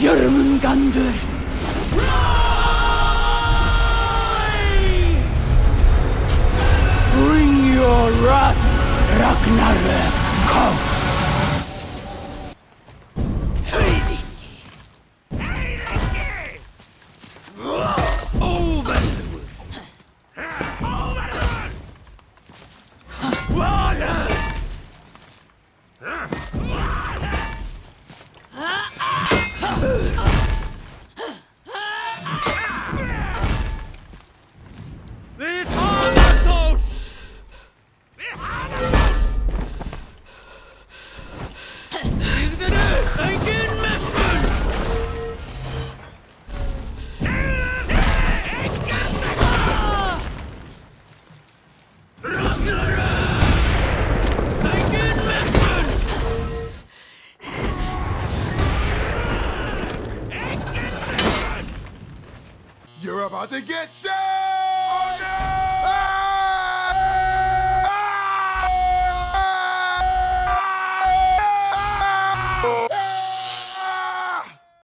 Jörmungandr! Bring your wrath, Ragnarök, come! You're about to get saved!